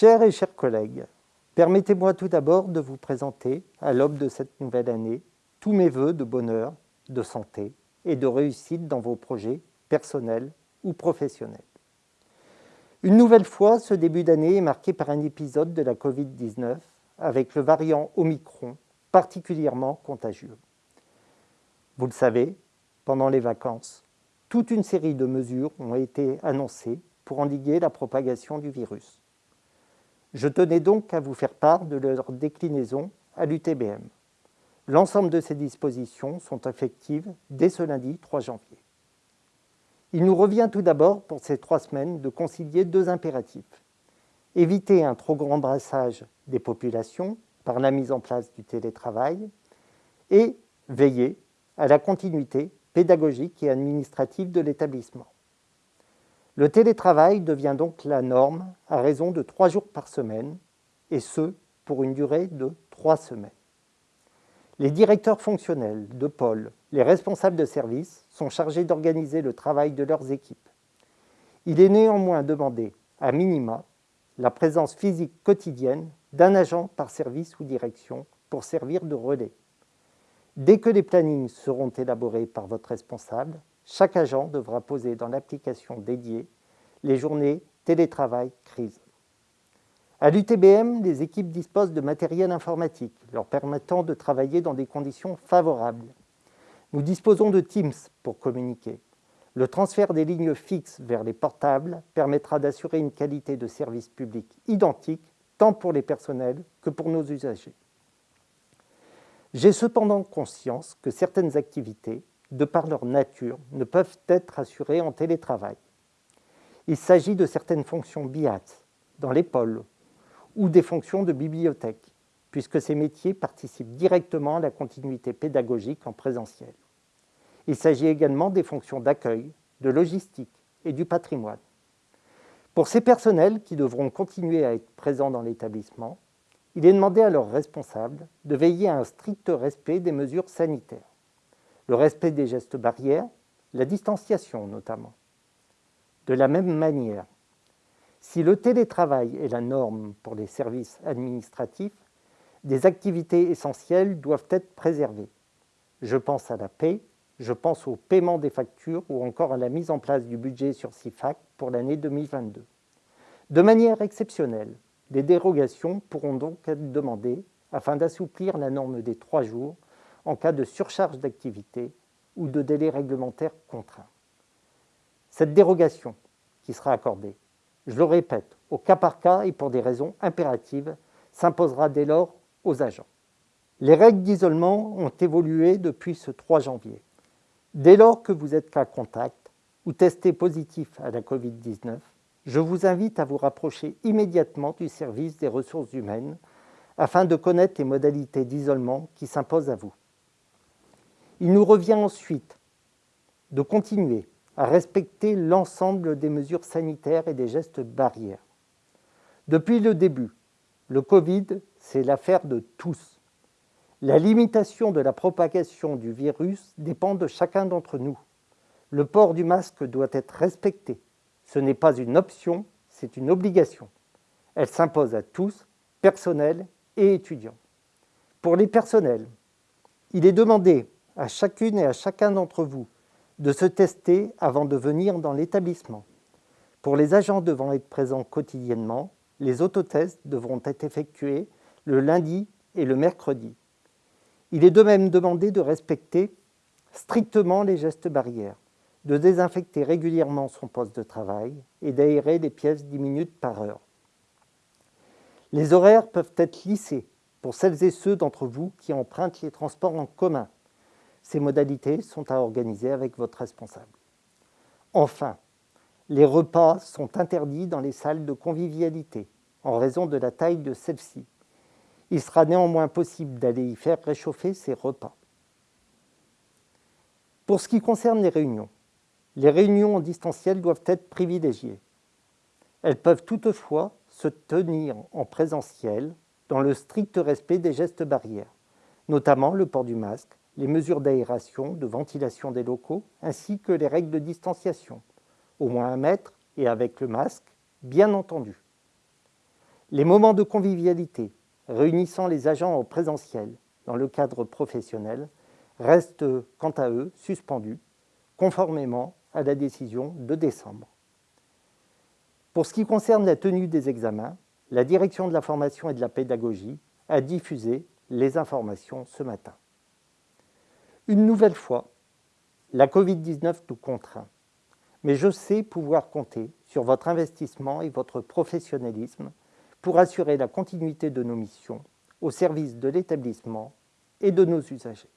Chers et chers collègues, permettez-moi tout d'abord de vous présenter, à l'aube de cette nouvelle année, tous mes voeux de bonheur, de santé et de réussite dans vos projets personnels ou professionnels. Une nouvelle fois, ce début d'année est marqué par un épisode de la Covid-19 avec le variant Omicron particulièrement contagieux. Vous le savez, pendant les vacances, toute une série de mesures ont été annoncées pour endiguer la propagation du virus. Je tenais donc à vous faire part de leur déclinaison à l'UTBM. L'ensemble de ces dispositions sont effectives dès ce lundi 3 janvier. Il nous revient tout d'abord pour ces trois semaines de concilier deux impératifs. Éviter un trop grand brassage des populations par la mise en place du télétravail et veiller à la continuité pédagogique et administrative de l'établissement. Le télétravail devient donc la norme à raison de trois jours par semaine, et ce, pour une durée de trois semaines. Les directeurs fonctionnels de pôle, les responsables de service, sont chargés d'organiser le travail de leurs équipes. Il est néanmoins demandé, à minima, la présence physique quotidienne d'un agent par service ou direction pour servir de relais. Dès que les plannings seront élaborés par votre responsable, chaque agent devra poser dans l'application dédiée les journées télétravail crise. À l'UTBM, les équipes disposent de matériel informatique leur permettant de travailler dans des conditions favorables. Nous disposons de Teams pour communiquer. Le transfert des lignes fixes vers les portables permettra d'assurer une qualité de service public identique tant pour les personnels que pour nos usagers. J'ai cependant conscience que certaines activités, de par leur nature, ne peuvent être assurées en télétravail. Il s'agit de certaines fonctions BIAT dans pôles ou des fonctions de bibliothèque, puisque ces métiers participent directement à la continuité pédagogique en présentiel. Il s'agit également des fonctions d'accueil, de logistique et du patrimoine. Pour ces personnels qui devront continuer à être présents dans l'établissement, il est demandé à leurs responsables de veiller à un strict respect des mesures sanitaires, le respect des gestes barrières, la distanciation notamment. De la même manière, si le télétravail est la norme pour les services administratifs, des activités essentielles doivent être préservées. Je pense à la paix, je pense au paiement des factures ou encore à la mise en place du budget sur CIFAC pour l'année 2022. De manière exceptionnelle, des dérogations pourront donc être demandées afin d'assouplir la norme des trois jours en cas de surcharge d'activité ou de délai réglementaire contraint. Cette dérogation qui sera accordée, je le répète, au cas par cas et pour des raisons impératives, s'imposera dès lors aux agents. Les règles d'isolement ont évolué depuis ce 3 janvier. Dès lors que vous êtes cas contact ou testé positif à la Covid-19, je vous invite à vous rapprocher immédiatement du service des ressources humaines afin de connaître les modalités d'isolement qui s'imposent à vous. Il nous revient ensuite de continuer à respecter l'ensemble des mesures sanitaires et des gestes barrières. Depuis le début, le Covid, c'est l'affaire de tous. La limitation de la propagation du virus dépend de chacun d'entre nous. Le port du masque doit être respecté. Ce n'est pas une option, c'est une obligation. Elle s'impose à tous, personnel et étudiants. Pour les personnels, il est demandé à chacune et à chacun d'entre vous de se tester avant de venir dans l'établissement. Pour les agents devant être présents quotidiennement, les autotests devront être effectués le lundi et le mercredi. Il est de même demandé de respecter strictement les gestes barrières de désinfecter régulièrement son poste de travail et d'aérer les pièces 10 minutes par heure. Les horaires peuvent être lissés pour celles et ceux d'entre vous qui empruntent les transports en commun. Ces modalités sont à organiser avec votre responsable. Enfin, les repas sont interdits dans les salles de convivialité en raison de la taille de celles-ci. Il sera néanmoins possible d'aller y faire réchauffer ces repas. Pour ce qui concerne les réunions, les réunions en distanciel doivent être privilégiées. Elles peuvent toutefois se tenir en présentiel dans le strict respect des gestes barrières, notamment le port du masque, les mesures d'aération, de ventilation des locaux, ainsi que les règles de distanciation, au moins un mètre et avec le masque, bien entendu. Les moments de convivialité réunissant les agents en présentiel dans le cadre professionnel restent quant à eux suspendus, conformément à la décision de décembre. Pour ce qui concerne la tenue des examens, la Direction de la formation et de la pédagogie a diffusé les informations ce matin. Une nouvelle fois, la Covid-19 nous contraint, mais je sais pouvoir compter sur votre investissement et votre professionnalisme pour assurer la continuité de nos missions au service de l'établissement et de nos usagers.